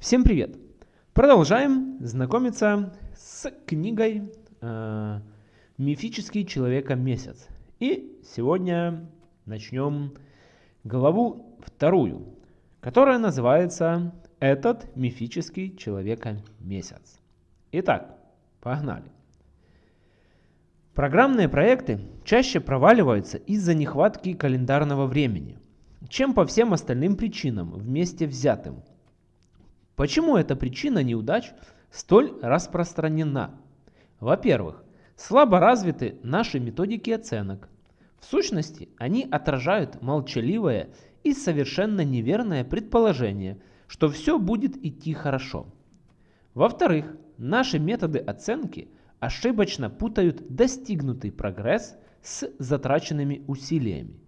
Всем привет! Продолжаем знакомиться с книгой э, «Мифический человека-месяц». И сегодня начнем главу вторую, которая называется «Этот мифический человека-месяц». Итак, погнали. Программные проекты чаще проваливаются из-за нехватки календарного времени, чем по всем остальным причинам вместе взятым – Почему эта причина неудач столь распространена? Во-первых, слабо развиты наши методики оценок. В сущности, они отражают молчаливое и совершенно неверное предположение, что все будет идти хорошо. Во-вторых, наши методы оценки ошибочно путают достигнутый прогресс с затраченными усилиями,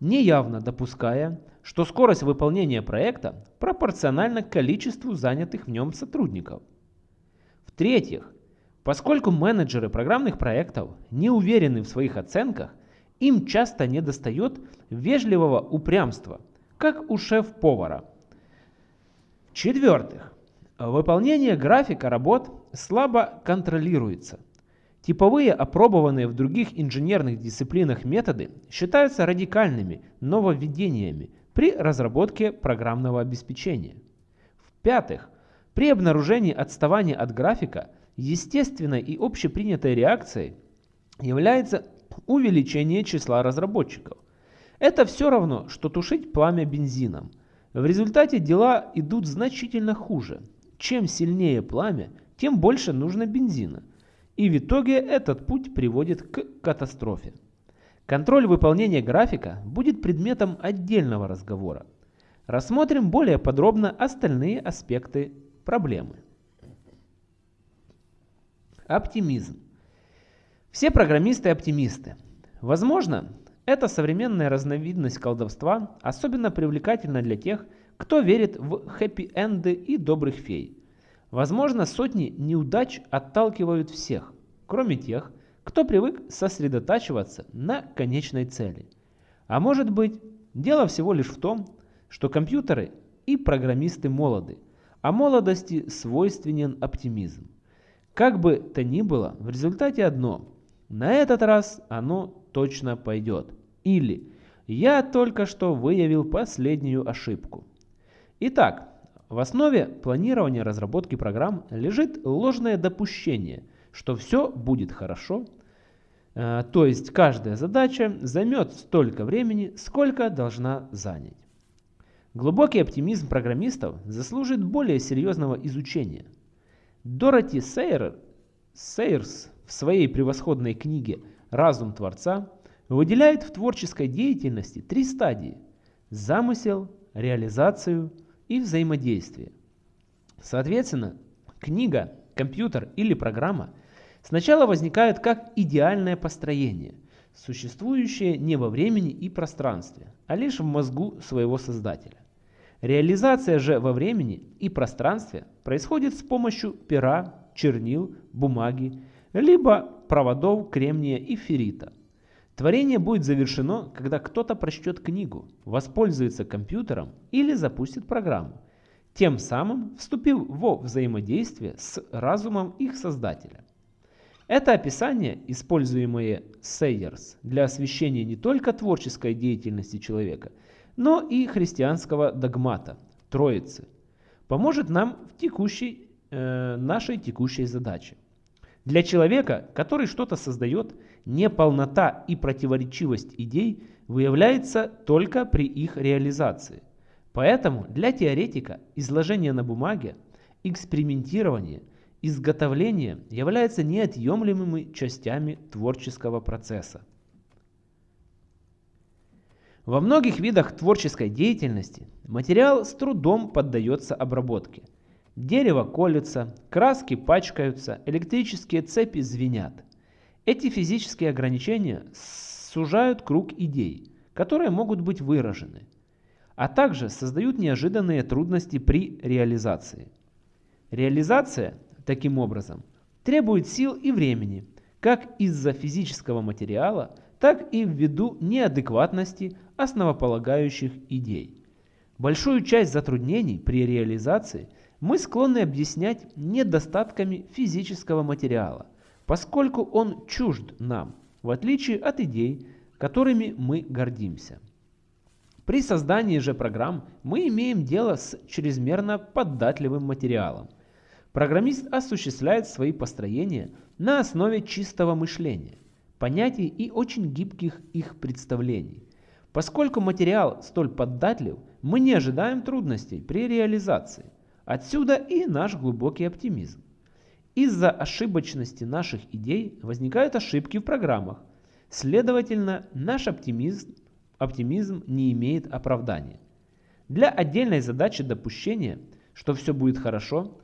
неявно допуская, что скорость выполнения проекта пропорциональна количеству занятых в нем сотрудников. В-третьих, поскольку менеджеры программных проектов не уверены в своих оценках, им часто недостает вежливого упрямства, как у шеф-повара. В-четвертых, выполнение графика работ слабо контролируется. Типовые, опробованные в других инженерных дисциплинах методы считаются радикальными нововведениями, при разработке программного обеспечения. В-пятых, при обнаружении отставания от графика естественной и общепринятой реакцией является увеличение числа разработчиков. Это все равно, что тушить пламя бензином. В результате дела идут значительно хуже. Чем сильнее пламя, тем больше нужно бензина. И в итоге этот путь приводит к катастрофе. Контроль выполнения графика будет предметом отдельного разговора. Рассмотрим более подробно остальные аспекты проблемы. Оптимизм. Все программисты оптимисты. Возможно, эта современная разновидность колдовства особенно привлекательна для тех, кто верит в хэппи-энды и добрых фей. Возможно, сотни неудач отталкивают всех, кроме тех, кто привык сосредотачиваться на конечной цели. А может быть, дело всего лишь в том, что компьютеры и программисты молоды, а молодости свойственен оптимизм. Как бы то ни было, в результате одно. На этот раз оно точно пойдет. Или я только что выявил последнюю ошибку. Итак, в основе планирования разработки программ лежит ложное допущение – что все будет хорошо. Э, то есть каждая задача займет столько времени, сколько должна занять. Глубокий оптимизм программистов заслужит более серьезного изучения. Дороти Сейер, Сейерс в своей превосходной книге «Разум Творца» выделяет в творческой деятельности три стадии – замысел, реализацию и взаимодействие. Соответственно, книга, компьютер или программа – сначала возникают как идеальное построение, существующее не во времени и пространстве, а лишь в мозгу своего создателя. Реализация же во времени и пространстве происходит с помощью пера, чернил, бумаги, либо проводов кремния и феррита. Творение будет завершено, когда кто-то прочтет книгу, воспользуется компьютером или запустит программу, тем самым вступив во взаимодействие с разумом их создателя. Это описание, используемое Сейерс для освещения не только творческой деятельности человека, но и христианского догмата, Троицы, поможет нам в текущей, э, нашей текущей задаче. Для человека, который что-то создает, неполнота и противоречивость идей выявляется только при их реализации. Поэтому для теоретика изложение на бумаге, экспериментирование – изготовление является неотъемлемыми частями творческого процесса. Во многих видах творческой деятельности материал с трудом поддается обработке. Дерево колется, краски пачкаются, электрические цепи звенят. Эти физические ограничения сужают круг идей, которые могут быть выражены, а также создают неожиданные трудности при реализации. Реализация таким образом, требует сил и времени, как из-за физического материала, так и ввиду неадекватности основополагающих идей. Большую часть затруднений при реализации мы склонны объяснять недостатками физического материала, поскольку он чужд нам, в отличие от идей, которыми мы гордимся. При создании же программ мы имеем дело с чрезмерно податливым материалом. Программист осуществляет свои построения на основе чистого мышления, понятий и очень гибких их представлений. Поскольку материал столь податлив, мы не ожидаем трудностей при реализации. Отсюда и наш глубокий оптимизм. Из-за ошибочности наших идей возникают ошибки в программах. Следовательно, наш оптимизм, оптимизм не имеет оправдания. Для отдельной задачи допущения, что все будет хорошо,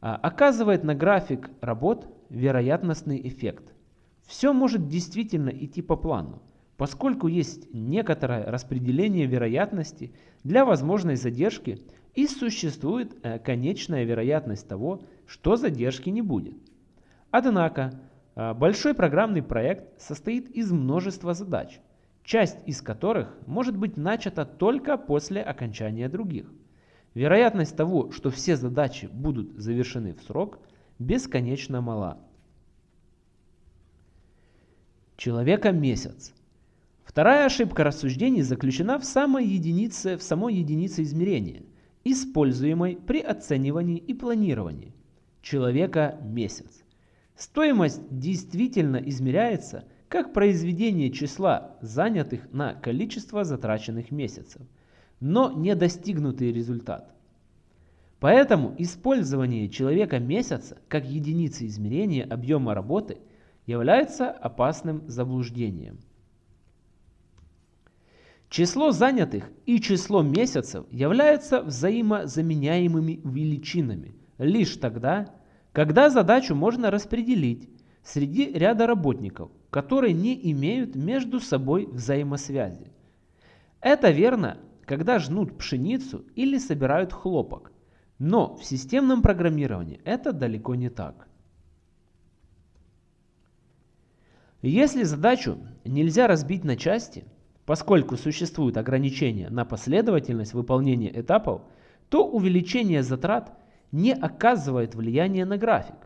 а, оказывает на график работ вероятностный эффект. Все может действительно идти по плану, поскольку есть некоторое распределение вероятности для возможной задержки и существует э, конечная вероятность того, что задержки не будет. Однако, э, большой программный проект состоит из множества задач, часть из которых может быть начата только после окончания других. Вероятность того, что все задачи будут завершены в срок, бесконечно мала. Человека месяц. Вторая ошибка рассуждений заключена в самой единице, в самой единице измерения, используемой при оценивании и планировании. Человека месяц. Стоимость действительно измеряется как произведение числа занятых на количество затраченных месяцев, но не достигнутый результат. Поэтому использование человека месяца как единицы измерения объема работы является опасным заблуждением. Число занятых и число месяцев являются взаимозаменяемыми величинами лишь тогда, когда задачу можно распределить среди ряда работников, которые не имеют между собой взаимосвязи. Это верно, когда жнут пшеницу или собирают хлопок, но в системном программировании это далеко не так. Если задачу нельзя разбить на части, Поскольку существуют ограничения на последовательность выполнения этапов, то увеличение затрат не оказывает влияния на график.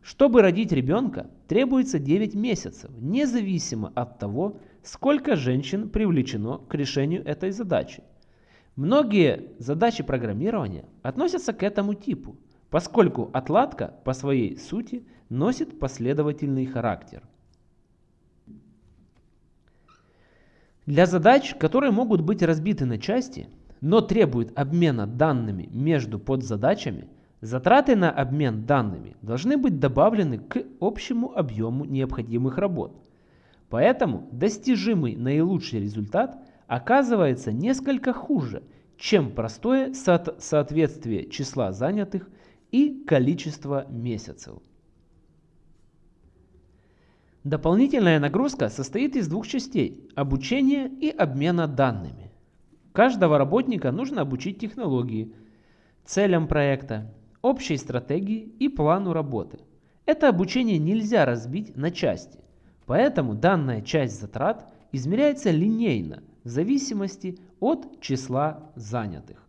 Чтобы родить ребенка, требуется 9 месяцев, независимо от того, сколько женщин привлечено к решению этой задачи. Многие задачи программирования относятся к этому типу, поскольку отладка по своей сути носит последовательный характер. Для задач, которые могут быть разбиты на части, но требуют обмена данными между подзадачами, затраты на обмен данными должны быть добавлены к общему объему необходимых работ. Поэтому достижимый наилучший результат оказывается несколько хуже, чем простое со соответствие числа занятых и количества месяцев. Дополнительная нагрузка состоит из двух частей – обучения и обмена данными. Каждого работника нужно обучить технологии, целям проекта, общей стратегии и плану работы. Это обучение нельзя разбить на части, поэтому данная часть затрат измеряется линейно в зависимости от числа занятых.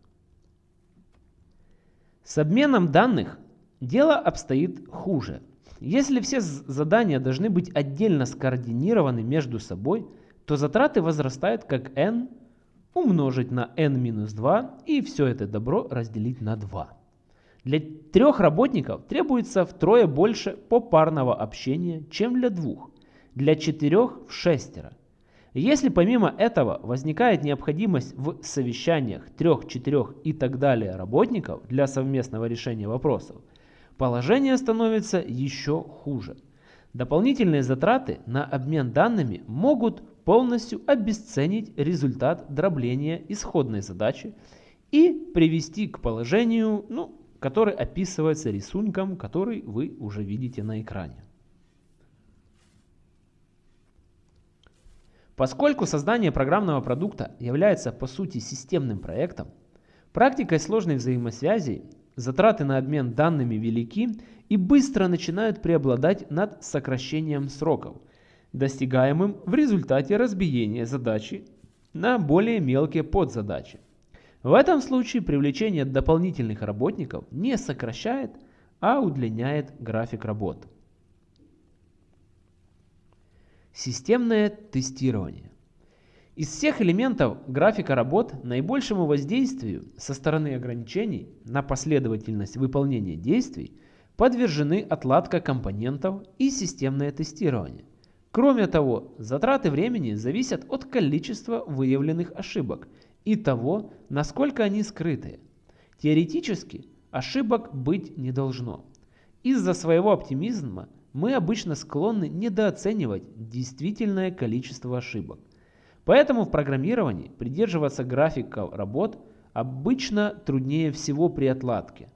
С обменом данных дело обстоит хуже – если все задания должны быть отдельно скоординированы между собой, то затраты возрастают как n умножить на n-2 и все это добро разделить на 2. Для трех работников требуется втрое больше попарного общения, чем для двух, для четырех в шестеро. Если помимо этого возникает необходимость в совещаниях трех, четырех и так далее работников для совместного решения вопросов, положение становится еще хуже. Дополнительные затраты на обмен данными могут полностью обесценить результат дробления исходной задачи и привести к положению, ну, который описывается рисунком, который вы уже видите на экране. Поскольку создание программного продукта является по сути системным проектом, практикой сложной взаимосвязи Затраты на обмен данными велики и быстро начинают преобладать над сокращением сроков, достигаемым в результате разбиения задачи на более мелкие подзадачи. В этом случае привлечение дополнительных работников не сокращает, а удлиняет график работ. Системное тестирование. Из всех элементов графика работ наибольшему воздействию со стороны ограничений на последовательность выполнения действий подвержены отладка компонентов и системное тестирование. Кроме того, затраты времени зависят от количества выявленных ошибок и того, насколько они скрыты. Теоретически ошибок быть не должно. Из-за своего оптимизма мы обычно склонны недооценивать действительное количество ошибок. Поэтому в программировании придерживаться графика работ обычно труднее всего при отладке.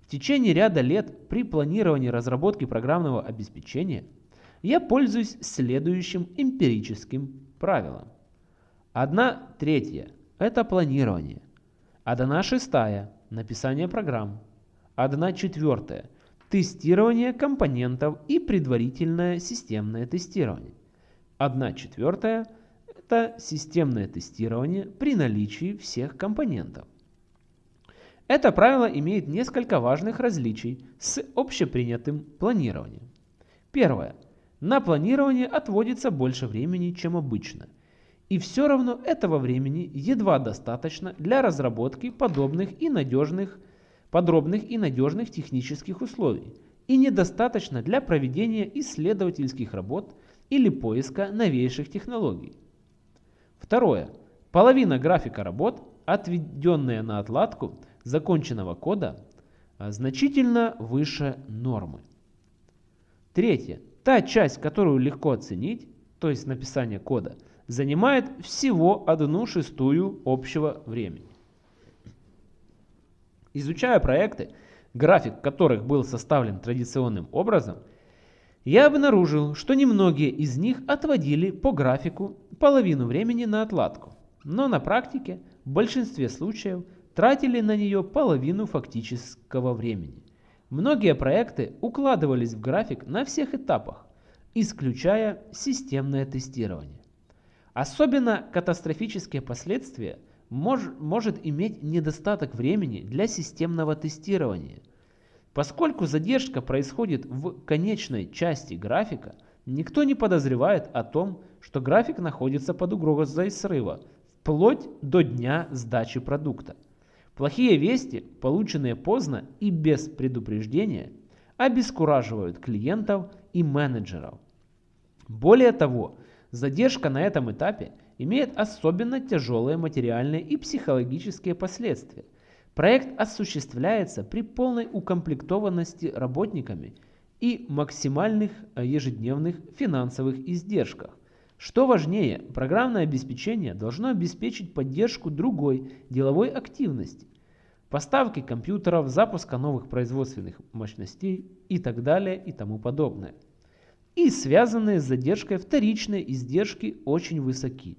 В течение ряда лет при планировании разработки программного обеспечения я пользуюсь следующим эмпирическим правилом. Одна третья – это планирование. Одна шестая – написание программ. Одна четвертая – тестирование компонентов и предварительное системное тестирование. Одна четвертая – это системное тестирование при наличии всех компонентов. Это правило имеет несколько важных различий с общепринятым планированием. Первое. На планирование отводится больше времени, чем обычно. И все равно этого времени едва достаточно для разработки подобных и надежных, подробных и надежных технических условий, и недостаточно для проведения исследовательских работ или поиска новейших технологий. Второе. Половина графика работ, отведенная на отладку законченного кода, а, значительно выше нормы. Третье. Та часть, которую легко оценить, то есть написание кода, занимает всего одну шестую общего времени. Изучая проекты, график которых был составлен традиционным образом – я обнаружил, что немногие из них отводили по графику половину времени на отладку, но на практике в большинстве случаев тратили на нее половину фактического времени. Многие проекты укладывались в график на всех этапах, исключая системное тестирование. Особенно катастрофические последствия мож, может иметь недостаток времени для системного тестирования – Поскольку задержка происходит в конечной части графика, никто не подозревает о том, что график находится под угрозой срыва, вплоть до дня сдачи продукта. Плохие вести, полученные поздно и без предупреждения, обескураживают клиентов и менеджеров. Более того, задержка на этом этапе имеет особенно тяжелые материальные и психологические последствия – Проект осуществляется при полной укомплектованности работниками и максимальных э, ежедневных финансовых издержках. Что важнее, программное обеспечение должно обеспечить поддержку другой деловой активности, поставки компьютеров, запуска новых производственных мощностей и так далее и тому подобное. И связанные с задержкой вторичные издержки очень высоки.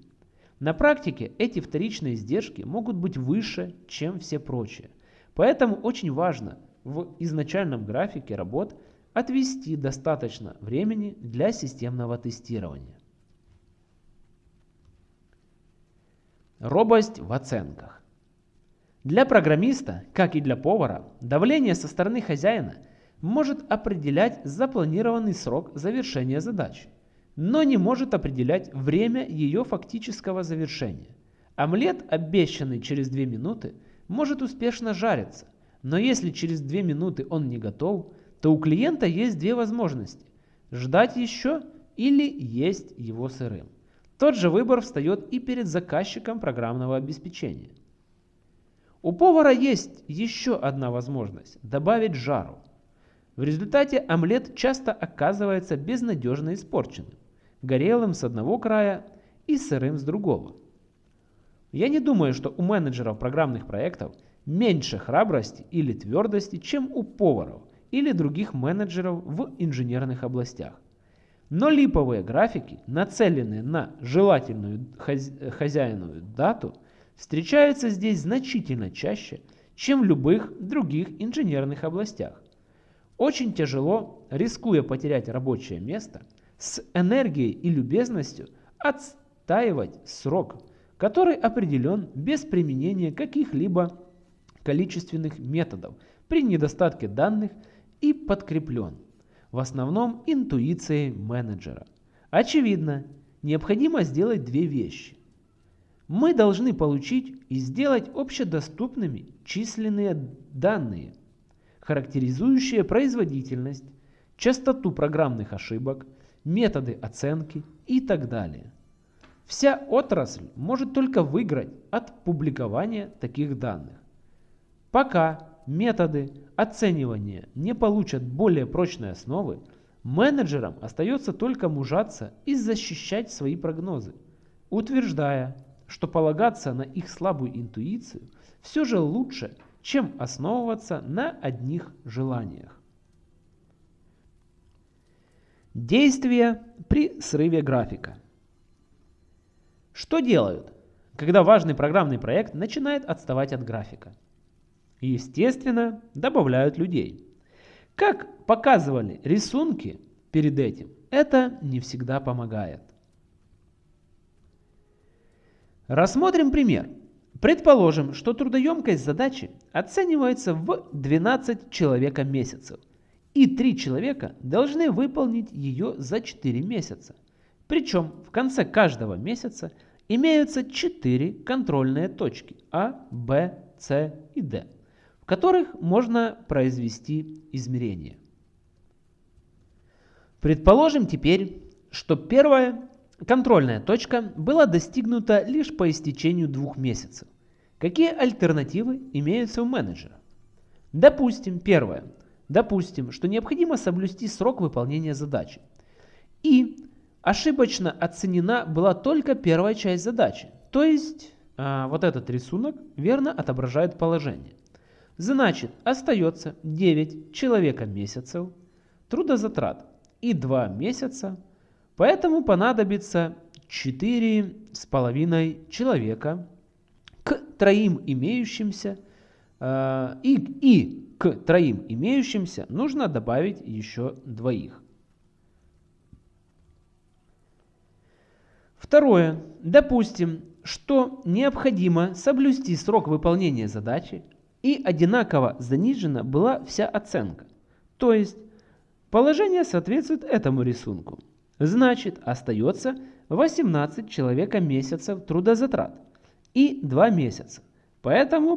На практике эти вторичные издержки могут быть выше, чем все прочие. Поэтому очень важно в изначальном графике работ отвести достаточно времени для системного тестирования. Робость в оценках. Для программиста, как и для повара, давление со стороны хозяина может определять запланированный срок завершения задачи но не может определять время ее фактического завершения. Омлет, обещанный через 2 минуты, может успешно жариться, но если через 2 минуты он не готов, то у клиента есть две возможности – ждать еще или есть его сырым. Тот же выбор встает и перед заказчиком программного обеспечения. У повара есть еще одна возможность – добавить жару. В результате омлет часто оказывается безнадежно испорченным горелым с одного края и сырым с другого. Я не думаю, что у менеджеров программных проектов меньше храбрости или твердости, чем у поваров или других менеджеров в инженерных областях. Но липовые графики, нацеленные на желательную хозяиновую дату, встречаются здесь значительно чаще, чем в любых других инженерных областях. Очень тяжело, рискуя потерять рабочее место – с энергией и любезностью отстаивать срок, который определен без применения каких-либо количественных методов при недостатке данных и подкреплен в основном интуицией менеджера. Очевидно, необходимо сделать две вещи. Мы должны получить и сделать общедоступными численные данные, характеризующие производительность, частоту программных ошибок, методы оценки и так далее. Вся отрасль может только выиграть от публикования таких данных. Пока методы оценивания не получат более прочной основы, менеджерам остается только мужаться и защищать свои прогнозы, утверждая, что полагаться на их слабую интуицию все же лучше, чем основываться на одних желаниях. Действия при срыве графика. Что делают, когда важный программный проект начинает отставать от графика? Естественно, добавляют людей. Как показывали рисунки перед этим, это не всегда помогает. Рассмотрим пример. Предположим, что трудоемкость задачи оценивается в 12 человека месяцев, и 3 человека должны выполнить ее за 4 месяца. Причем в конце каждого месяца имеются 4 контрольные точки А, Б, С и Д, в которых можно произвести измерения. Предположим теперь, что первая контрольная точка была достигнута лишь по истечению двух месяцев. Какие альтернативы имеются у менеджера? Допустим, первое. Допустим, что необходимо соблюсти срок выполнения задачи. И ошибочно оценена была только первая часть задачи. То есть а, вот этот рисунок верно отображает положение. Значит, остается 9 человека месяцев трудозатрат и 2 месяца. Поэтому понадобится 4,5 человека к троим имеющимся э, и, и к троим имеющимся нужно добавить еще двоих. Второе. Допустим, что необходимо соблюсти срок выполнения задачи и одинаково занижена была вся оценка. То есть положение соответствует этому рисунку. Значит, остается 18 человека месяцев трудозатрат и 2 месяца. Поэтому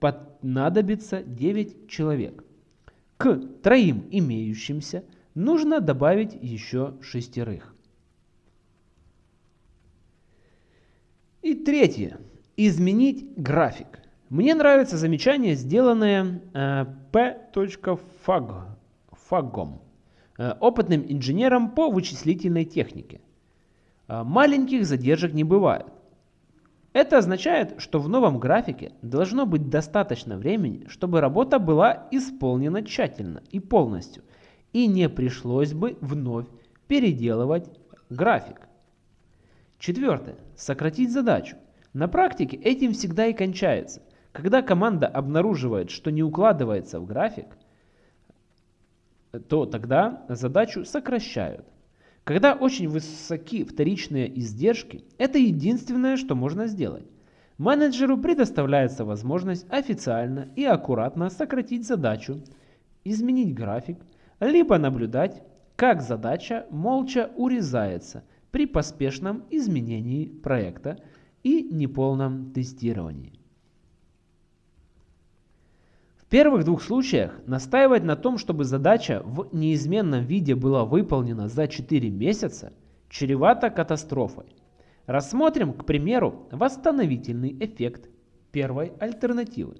понадобится 9 человек. К троим имеющимся нужно добавить еще шестерых. И третье. Изменить график. Мне нравится замечание, сделанное э, p.fagom, э, опытным инженером по вычислительной технике. Э, маленьких задержек не бывает. Это означает, что в новом графике должно быть достаточно времени, чтобы работа была исполнена тщательно и полностью, и не пришлось бы вновь переделывать график. Четвертое. Сократить задачу. На практике этим всегда и кончается. Когда команда обнаруживает, что не укладывается в график, то тогда задачу сокращают. Когда очень высоки вторичные издержки, это единственное, что можно сделать. Менеджеру предоставляется возможность официально и аккуратно сократить задачу, изменить график, либо наблюдать, как задача молча урезается при поспешном изменении проекта и неполном тестировании первых двух случаях настаивать на том, чтобы задача в неизменном виде была выполнена за 4 месяца, чревато катастрофой. Рассмотрим, к примеру, восстановительный эффект первой альтернативы.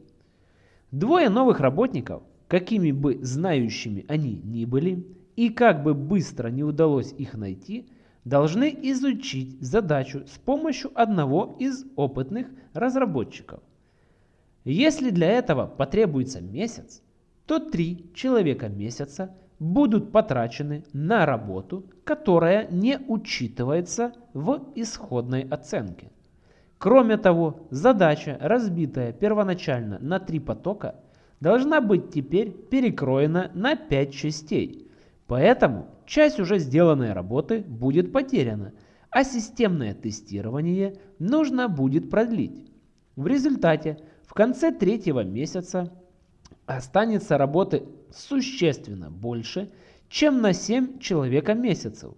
Двое новых работников, какими бы знающими они ни были, и как бы быстро не удалось их найти, должны изучить задачу с помощью одного из опытных разработчиков. Если для этого потребуется месяц, то три человека месяца будут потрачены на работу, которая не учитывается в исходной оценке. Кроме того, задача, разбитая первоначально на три потока, должна быть теперь перекроена на пять частей. Поэтому часть уже сделанной работы будет потеряна, а системное тестирование нужно будет продлить. В результате в конце третьего месяца останется работы существенно больше, чем на 7 человека месяцев,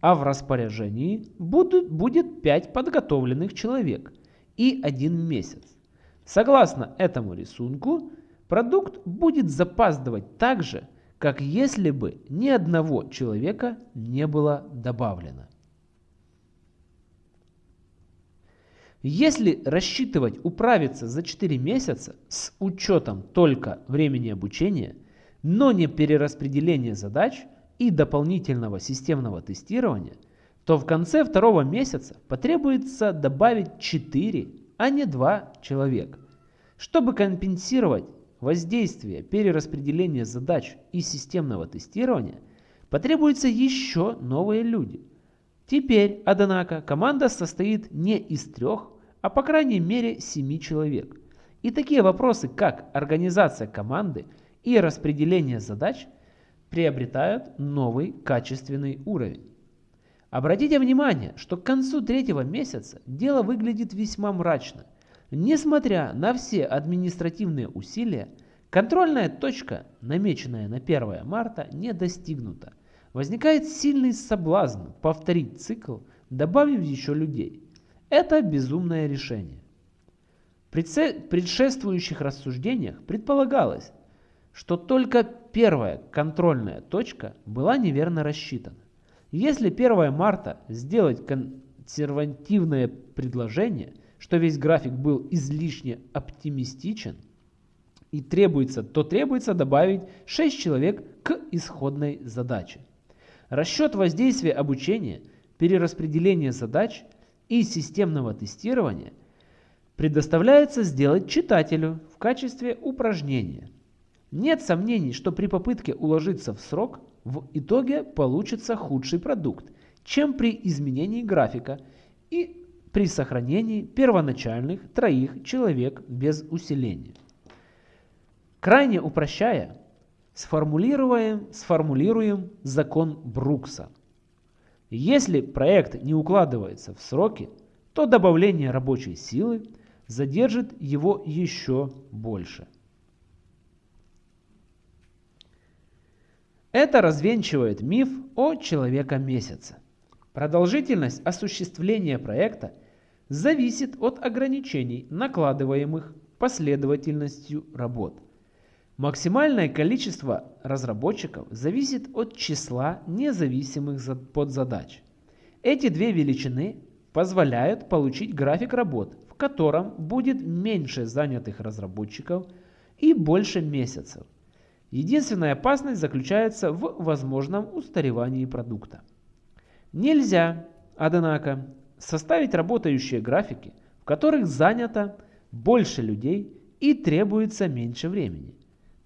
а в распоряжении будут, будет 5 подготовленных человек и 1 месяц. Согласно этому рисунку, продукт будет запаздывать так же, как если бы ни одного человека не было добавлено. Если рассчитывать управиться за 4 месяца с учетом только времени обучения, но не перераспределения задач и дополнительного системного тестирования, то в конце второго месяца потребуется добавить 4, а не 2 человека. Чтобы компенсировать воздействие перераспределения задач и системного тестирования, потребуются еще новые люди – Теперь, однако, команда состоит не из трех, а по крайней мере семи человек. И такие вопросы, как организация команды и распределение задач, приобретают новый качественный уровень. Обратите внимание, что к концу третьего месяца дело выглядит весьма мрачно. Несмотря на все административные усилия, контрольная точка, намеченная на 1 марта, не достигнута возникает сильный соблазн повторить цикл, добавив еще людей. Это безумное решение. В предшествующих рассуждениях предполагалось, что только первая контрольная точка была неверно рассчитана. Если 1 марта сделать консервативное предложение, что весь график был излишне оптимистичен, и требуется, то требуется добавить 6 человек к исходной задаче. Расчет воздействия обучения, перераспределение задач и системного тестирования предоставляется сделать читателю в качестве упражнения. Нет сомнений, что при попытке уложиться в срок в итоге получится худший продукт, чем при изменении графика и при сохранении первоначальных троих человек без усиления. Крайне упрощая, сформулируем, сформулируем закон Брукса. Если проект не укладывается в сроки, то добавление рабочей силы задержит его еще больше. Это развенчивает миф о человека-месяце. Продолжительность осуществления проекта зависит от ограничений, накладываемых последовательностью работ – Максимальное количество разработчиков зависит от числа независимых подзадач. Эти две величины позволяют получить график работ, в котором будет меньше занятых разработчиков и больше месяцев. Единственная опасность заключается в возможном устаревании продукта. Нельзя, однако, составить работающие графики, в которых занято больше людей и требуется меньше времени.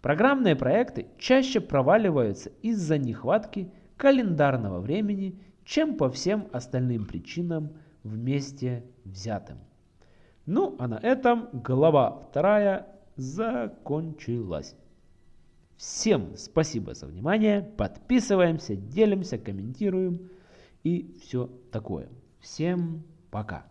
Программные проекты чаще проваливаются из-за нехватки календарного времени, чем по всем остальным причинам вместе взятым. Ну, а на этом глава вторая закончилась. Всем спасибо за внимание. Подписываемся, делимся, комментируем и все такое. Всем пока.